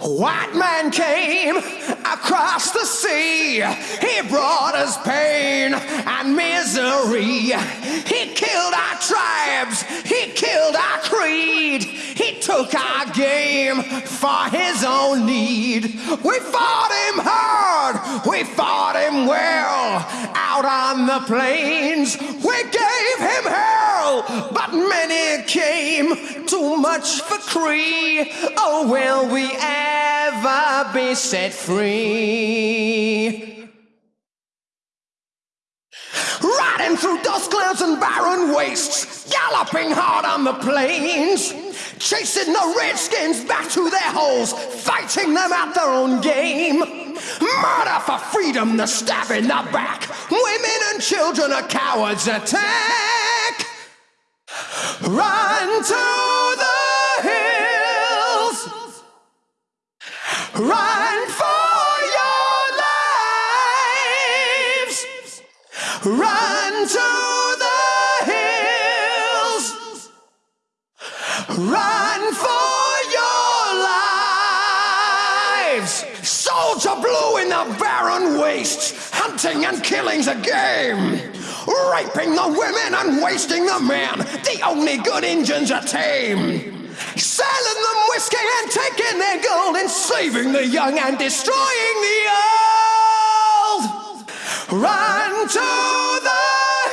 White man came across the sea. He brought us pain and misery. He killed our tribes. He killed our creed. He took our game for his own need. We fought him hard. We fought him well. Out on the plains, we gave him hell. But many came too much for Cree. Oh, will we ever be set free? Riding through dust clouds and barren wastes, galloping hard on the plains, chasing the redskins back to their holes, fighting them out their own game. Murder for freedom, the stab in the back. Women and children are cowards attack. Run to the hills. Run for your lives. Run to the hills. Run for your lives. Soldier blue in the barren wastes, hunting and killing's a game. Raping the women and wasting the men, the only good Injuns are tame. Selling them whiskey and taking their gold and saving the young and destroying the old. Run to the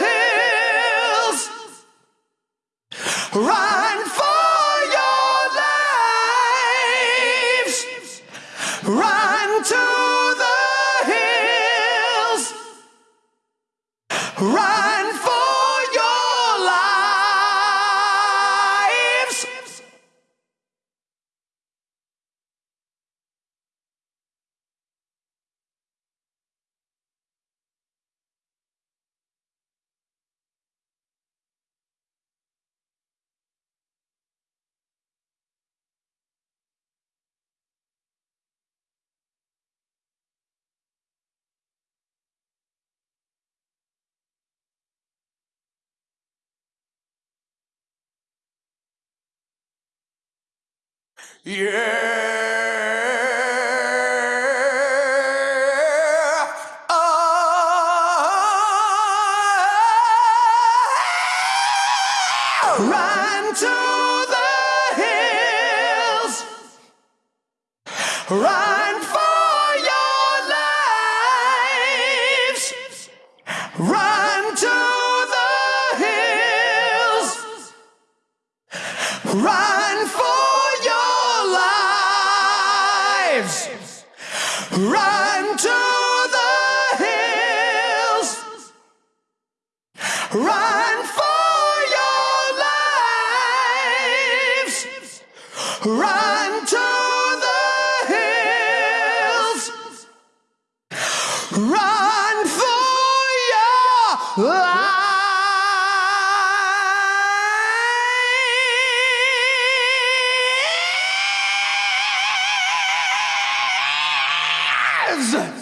hills. Run for your lives. Run to Run Yeah. Oh. Run to the hills. Run Run to the hills. Run for your lives. Run to the hills. Run for your lives. lives.